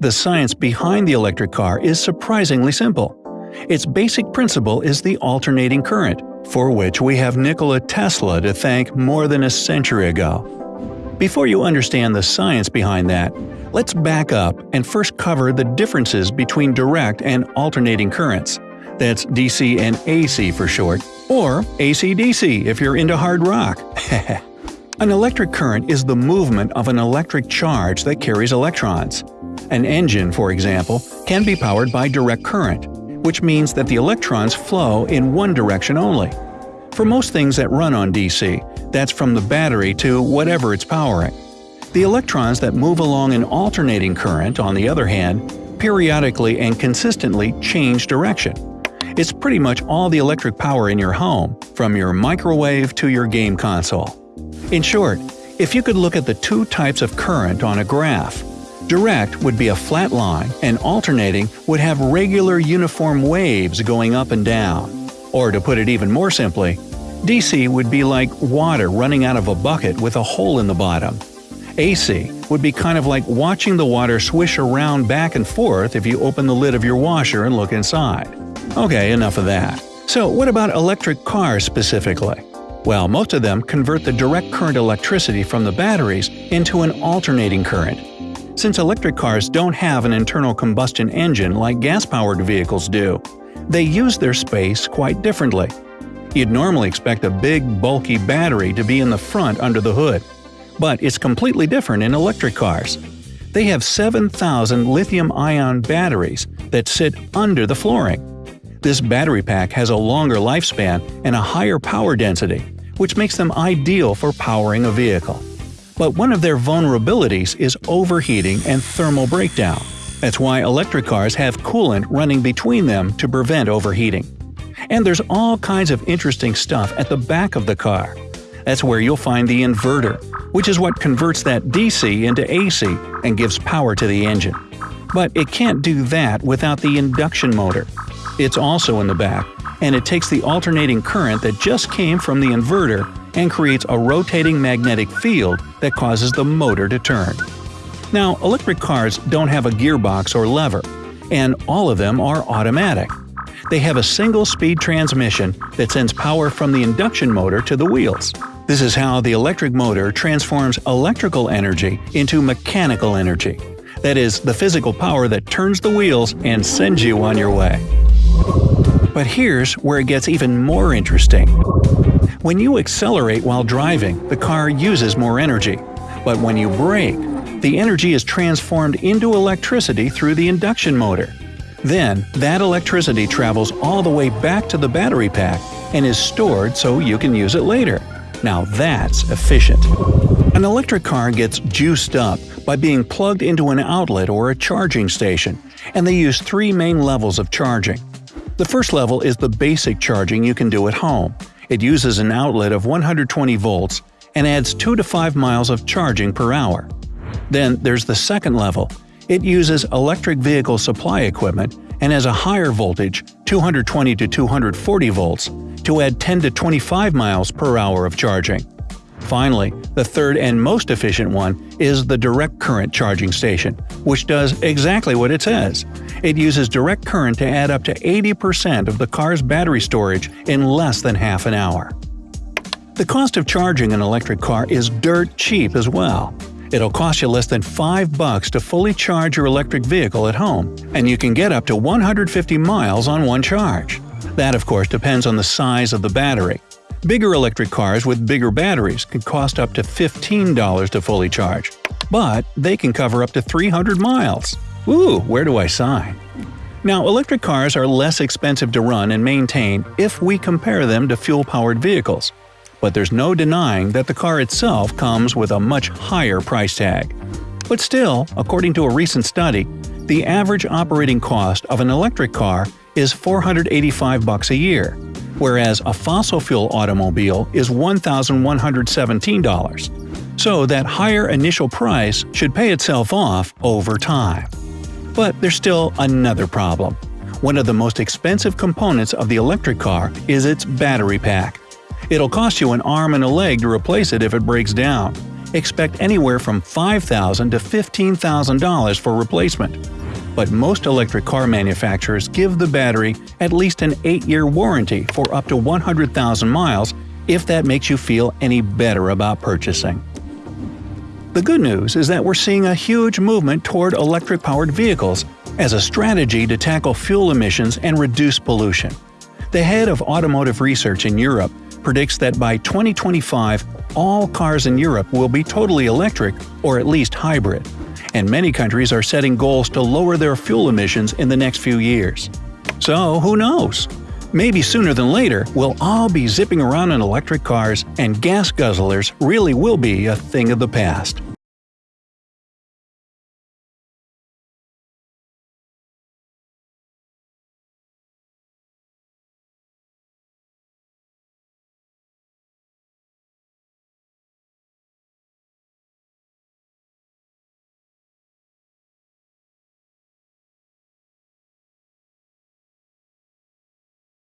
The science behind the electric car is surprisingly simple. Its basic principle is the alternating current, for which we have Nikola Tesla to thank more than a century ago. Before you understand the science behind that, let's back up and first cover the differences between direct and alternating currents. That's DC and AC for short, or AC-DC if you're into hard rock. an electric current is the movement of an electric charge that carries electrons. An engine, for example, can be powered by direct current, which means that the electrons flow in one direction only. For most things that run on DC, that's from the battery to whatever it's powering. The electrons that move along an alternating current, on the other hand, periodically and consistently change direction. It's pretty much all the electric power in your home, from your microwave to your game console. In short, if you could look at the two types of current on a graph, direct would be a flat line and alternating would have regular uniform waves going up and down. Or to put it even more simply, DC would be like water running out of a bucket with a hole in the bottom. AC would be kind of like watching the water swish around back and forth if you open the lid of your washer and look inside. Okay, enough of that. So what about electric cars specifically? Well, most of them convert the direct current electricity from the batteries into an alternating current. Since electric cars don't have an internal combustion engine like gas-powered vehicles do, they use their space quite differently. You'd normally expect a big, bulky battery to be in the front under the hood. But it's completely different in electric cars. They have 7,000 lithium-ion batteries that sit under the flooring. This battery pack has a longer lifespan and a higher power density, which makes them ideal for powering a vehicle. But one of their vulnerabilities is overheating and thermal breakdown. That's why electric cars have coolant running between them to prevent overheating. And there's all kinds of interesting stuff at the back of the car. That's where you'll find the inverter, which is what converts that DC into AC and gives power to the engine. But it can't do that without the induction motor, it's also in the back, and it takes the alternating current that just came from the inverter and creates a rotating magnetic field that causes the motor to turn. Now, electric cars don't have a gearbox or lever, and all of them are automatic. They have a single-speed transmission that sends power from the induction motor to the wheels. This is how the electric motor transforms electrical energy into mechanical energy. That is, the physical power that turns the wheels and sends you on your way. But here's where it gets even more interesting. When you accelerate while driving, the car uses more energy. But when you brake, the energy is transformed into electricity through the induction motor. Then, that electricity travels all the way back to the battery pack and is stored so you can use it later. Now that's efficient. An electric car gets juiced up by being plugged into an outlet or a charging station, and they use three main levels of charging. The first level is the basic charging you can do at home. It uses an outlet of 120 volts and adds 2 to 5 miles of charging per hour. Then there's the second level. It uses electric vehicle supply equipment and has a higher voltage, 220 to 240 volts, to add 10 to 25 miles per hour of charging. Finally, the third and most efficient one is the direct current charging station, which does exactly what it says. It uses direct current to add up to 80% of the car's battery storage in less than half an hour. The cost of charging an electric car is dirt cheap as well. It'll cost you less than 5 bucks to fully charge your electric vehicle at home, and you can get up to 150 miles on one charge. That of course depends on the size of the battery. Bigger electric cars with bigger batteries can cost up to $15 to fully charge, but they can cover up to 300 miles. Ooh, where do I sign? Now, electric cars are less expensive to run and maintain if we compare them to fuel-powered vehicles. But there's no denying that the car itself comes with a much higher price tag. But still, according to a recent study, the average operating cost of an electric car is 485 bucks a year, whereas a fossil fuel automobile is $1,117. So that higher initial price should pay itself off over time. But there's still another problem. One of the most expensive components of the electric car is its battery pack. It'll cost you an arm and a leg to replace it if it breaks down, expect anywhere from $5,000 to $15,000 for replacement. But most electric car manufacturers give the battery at least an 8-year warranty for up to 100,000 miles if that makes you feel any better about purchasing. The good news is that we're seeing a huge movement toward electric-powered vehicles as a strategy to tackle fuel emissions and reduce pollution. The head of automotive research in Europe predicts that by 2025, all cars in Europe will be totally electric or at least hybrid, and many countries are setting goals to lower their fuel emissions in the next few years. So, who knows? Maybe sooner than later, we'll all be zipping around in electric cars, and gas guzzlers really will be a thing of the past.